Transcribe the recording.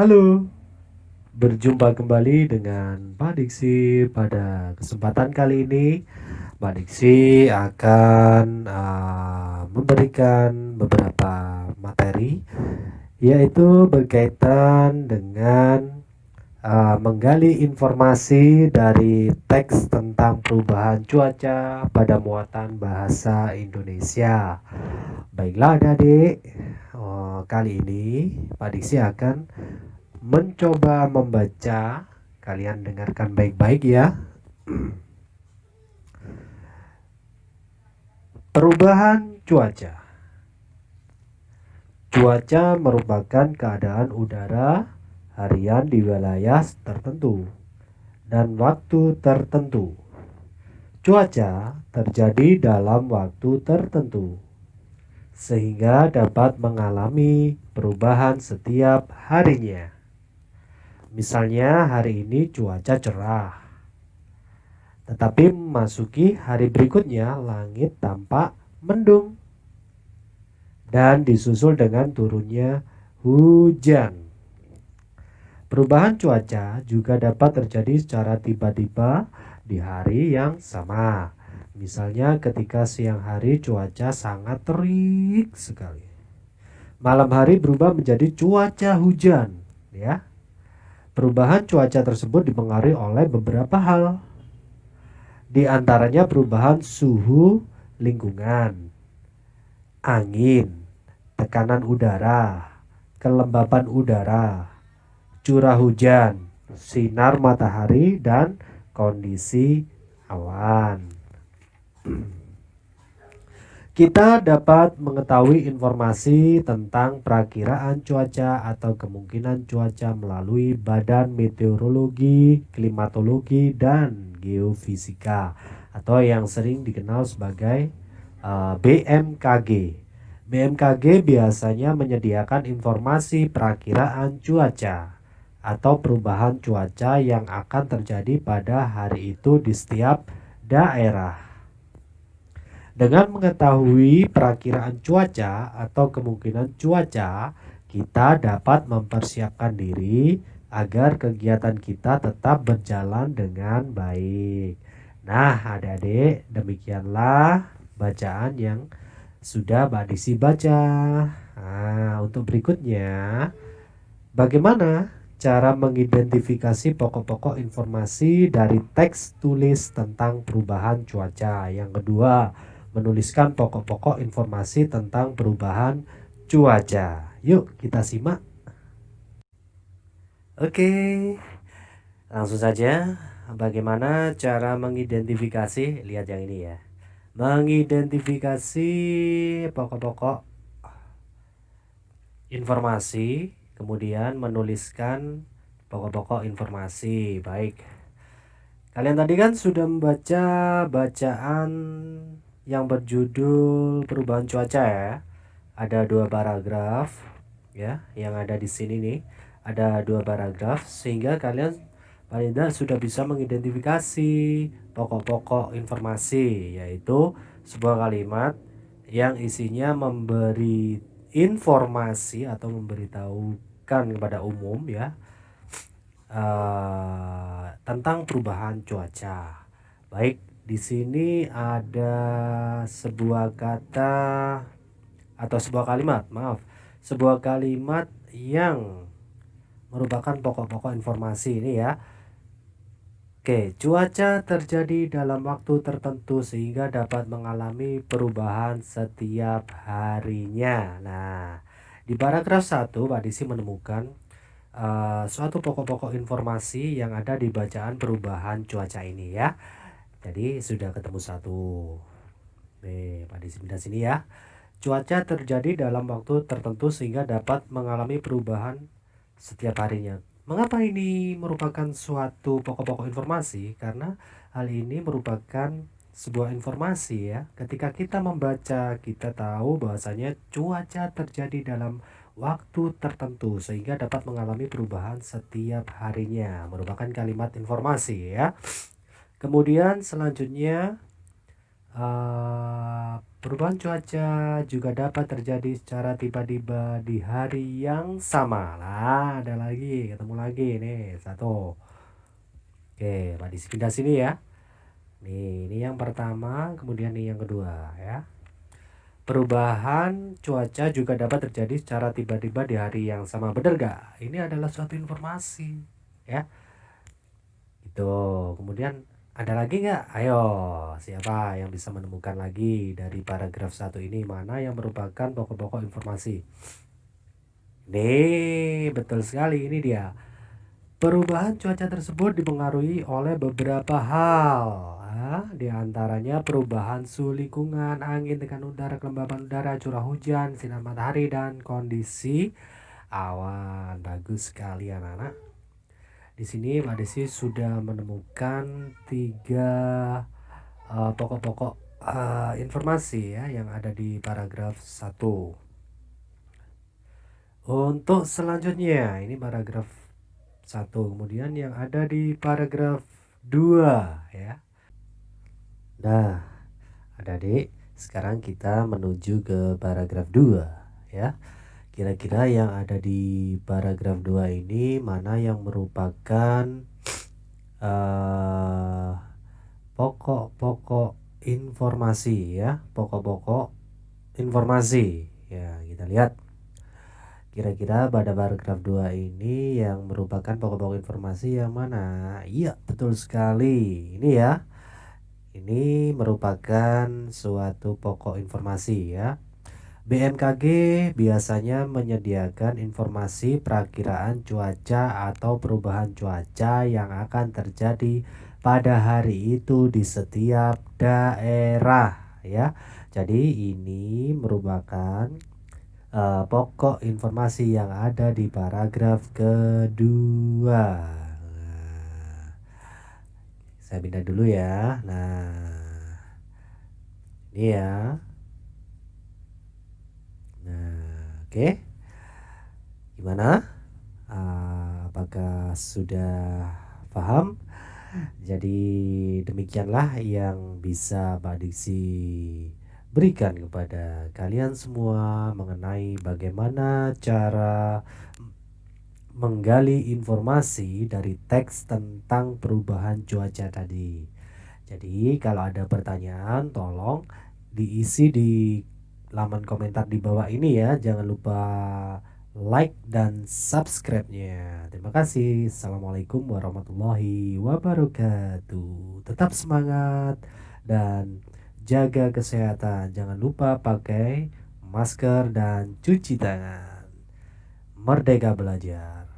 Halo, berjumpa kembali dengan Pak Diksi pada kesempatan kali ini. Pak Diksi akan uh, memberikan beberapa materi, yaitu berkaitan dengan uh, menggali informasi dari teks tentang perubahan cuaca pada muatan bahasa Indonesia. Baiklah adik-adik, oh, kali ini Pak Diksi akan mencoba membaca. Kalian dengarkan baik-baik ya. Perubahan cuaca. Cuaca merupakan keadaan udara harian di wilayah tertentu dan waktu tertentu. Cuaca terjadi dalam waktu tertentu sehingga dapat mengalami perubahan setiap harinya. Misalnya hari ini cuaca cerah. Tetapi memasuki hari berikutnya langit tampak mendung. Dan disusul dengan turunnya hujan. Perubahan cuaca juga dapat terjadi secara tiba-tiba di hari yang sama Misalnya ketika siang hari cuaca sangat terik sekali. Malam hari berubah menjadi cuaca hujan, ya. Perubahan cuaca tersebut dipengaruhi oleh beberapa hal. Di antaranya perubahan suhu lingkungan, angin, tekanan udara, kelembapan udara, curah hujan, sinar matahari, dan kondisi awan. Kita dapat mengetahui informasi tentang perakiraan cuaca atau kemungkinan cuaca melalui Badan Meteorologi, Klimatologi, dan Geofisika atau yang sering dikenal sebagai uh, BMKG. BMKG biasanya menyediakan informasi perakiraan cuaca atau perubahan cuaca yang akan terjadi pada hari itu di setiap daerah. Dengan mengetahui perakiraan cuaca atau kemungkinan cuaca, kita dapat mempersiapkan diri agar kegiatan kita tetap berjalan dengan baik. Nah, adik-adik, demikianlah bacaan yang sudah Mbak Disi baca. Nah, untuk berikutnya, bagaimana cara mengidentifikasi pokok-pokok informasi dari teks tulis tentang perubahan cuaca? Yang kedua, menuliskan pokok-pokok informasi tentang perubahan cuaca. Yuk kita simak. Oke, langsung saja. Bagaimana cara mengidentifikasi? Lihat yang ini ya. Mengidentifikasi pokok-pokok informasi, kemudian menuliskan pokok-pokok informasi. Baik. Kalian tadi kan sudah membaca bacaan yang berjudul perubahan cuaca ya. Ada dua paragraf ya yang ada di sini nih. Ada dua paragraf sehingga kalian paling tidak sudah bisa mengidentifikasi pokok-pokok informasi yaitu sebuah kalimat yang isinya memberi informasi atau memberitahukan kepada umum ya uh, tentang perubahan cuaca baik di sini ada sebuah kata atau sebuah kalimat, maaf, sebuah kalimat yang merupakan pokok-pokok informasi ini ya. Oke, cuaca terjadi dalam waktu tertentu sehingga dapat mengalami perubahan setiap harinya. Nah, di paragraf 1 Pak Disi menemukan uh, suatu pokok-pokok informasi yang ada di bacaan perubahan cuaca ini ya. Jadi sudah ketemu satu. Nih, pada sebelah sini ya. Cuaca terjadi dalam waktu tertentu sehingga dapat mengalami perubahan setiap harinya. Mengapa ini merupakan suatu pokok-pokok informasi? Karena hal ini merupakan sebuah informasi ya. Ketika kita membaca, kita tahu bahwasanya cuaca terjadi dalam waktu tertentu sehingga dapat mengalami perubahan setiap harinya. Merupakan kalimat informasi ya. Kemudian selanjutnya uh, perubahan cuaca juga dapat terjadi secara tiba-tiba di hari yang sama lah ada lagi ketemu lagi nih satu oke di sini ya nih ini yang pertama kemudian nih yang kedua ya Perubahan cuaca juga dapat terjadi secara tiba-tiba di hari yang sama. Benar gak? Ini adalah suatu informasi, ya. Itu. Kemudian ada lagi nggak? Ayo, siapa yang bisa menemukan lagi dari paragraf satu ini mana yang merupakan pokok-pokok informasi? Nih, betul sekali ini dia. Perubahan cuaca tersebut dipengaruhi oleh beberapa hal di antaranya perubahan suhu lingkungan, angin, tekanan udara, kelembaban udara, curah hujan, sinar matahari, dan kondisi awan. Bagus sekali anak-anak. Di sini Mbak Desi sudah menemukan tiga uh, pokok-pokok uh, informasi ya yang ada di paragraf 1. Untuk selanjutnya ini paragraf 1 kemudian yang ada di paragraf 2 ya. Nah, adik-adik, sekarang kita menuju ke paragraf 2 ya. Kira-kira yang ada di paragraf 2 ini mana yang merupakan uh, pokok-pokok informasi ya, pokok-pokok informasi. Ya, kita lihat. Kira-kira pada paragraf 2 ini yang merupakan pokok-pokok informasi yang mana? Iya, betul sekali. Ini ya ini merupakan suatu pokok informasi ya. BMKG biasanya menyediakan informasi perakiraan cuaca atau perubahan cuaca yang akan terjadi pada hari itu di setiap daerah ya. Jadi ini merupakan uh, pokok informasi yang ada di paragraf kedua. Saya pindah dulu ya. Nah ini ya nah oke okay. gimana uh, apakah sudah paham jadi demikianlah yang bisa Pak Diksi berikan kepada kalian semua mengenai bagaimana cara menggali informasi dari teks tentang perubahan cuaca tadi. Jadi kalau ada pertanyaan tolong diisi di laman komentar di bawah ini ya. Jangan lupa like dan subscribe-nya. Terima kasih. Assalamualaikum warahmatullahi wabarakatuh. Tetap semangat dan jaga kesehatan. Jangan lupa pakai masker dan cuci tangan. Merdeka belajar.